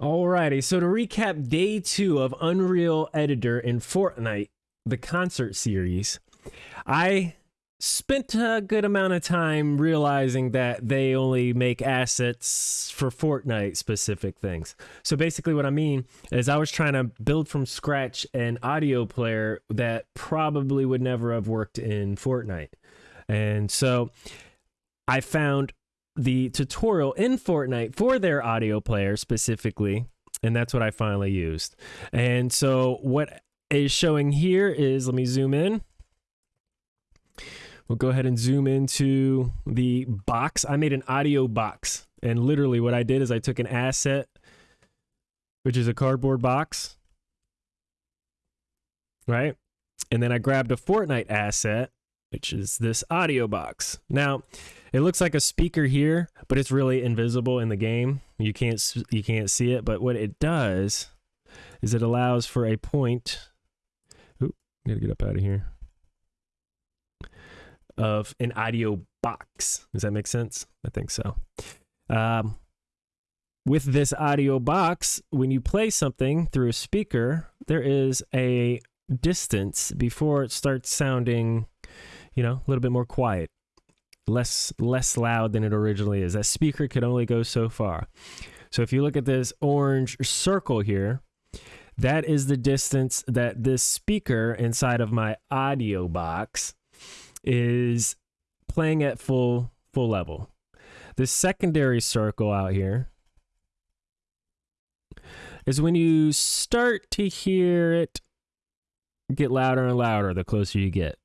Alrighty, so to recap day two of Unreal Editor in Fortnite, the concert series, I spent a good amount of time realizing that they only make assets for Fortnite specific things. So basically, what I mean is, I was trying to build from scratch an audio player that probably would never have worked in Fortnite. And so I found the tutorial in Fortnite for their audio player specifically, and that's what I finally used. And so what is showing here is, let me zoom in. We'll go ahead and zoom into the box. I made an audio box, and literally what I did is I took an asset, which is a cardboard box, right? And then I grabbed a Fortnite asset, which is this audio box. Now, it looks like a speaker here, but it's really invisible in the game. You can't you can't see it, but what it does is it allows for a point. Oop, gotta get up out of here. Of an audio box. Does that make sense? I think so. Um, with this audio box, when you play something through a speaker, there is a distance before it starts sounding, you know, a little bit more quiet less less loud than it originally is. That speaker could only go so far. So if you look at this orange circle here, that is the distance that this speaker inside of my audio box is playing at full full level. The secondary circle out here is when you start to hear it get louder and louder the closer you get.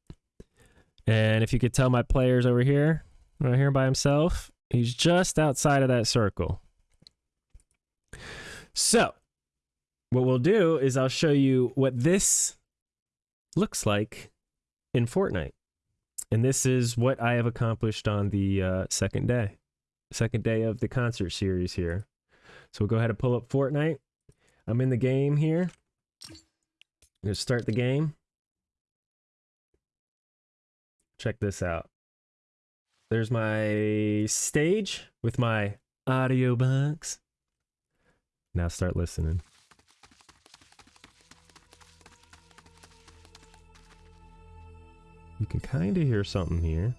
And if you could tell my player's over here, right here by himself, he's just outside of that circle. So, what we'll do is I'll show you what this looks like in Fortnite. And this is what I have accomplished on the uh, second day, second day of the concert series here. So we'll go ahead and pull up Fortnite. I'm in the game here. I'm going to start the game. Check this out. There's my stage with my audio box. Now start listening. You can kind of hear something here.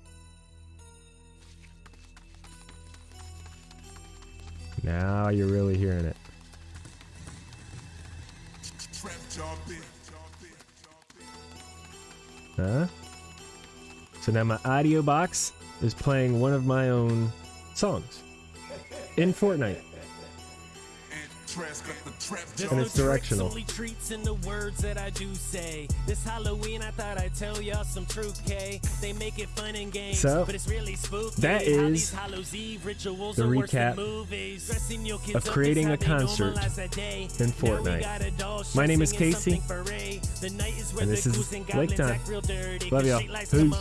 Now you're really hearing it. Huh? So now my audio box is playing one of my own songs in Fortnite. And it's directional. Only treats in the words that I do say. This Halloween, I thought I'd tell y'all some truth, K. They make it fun and games, so, but it's really spooky. That is the recap of creating a concert in Fortnite. My name is Casey, and this is Lake Time. Love y'all. Peace.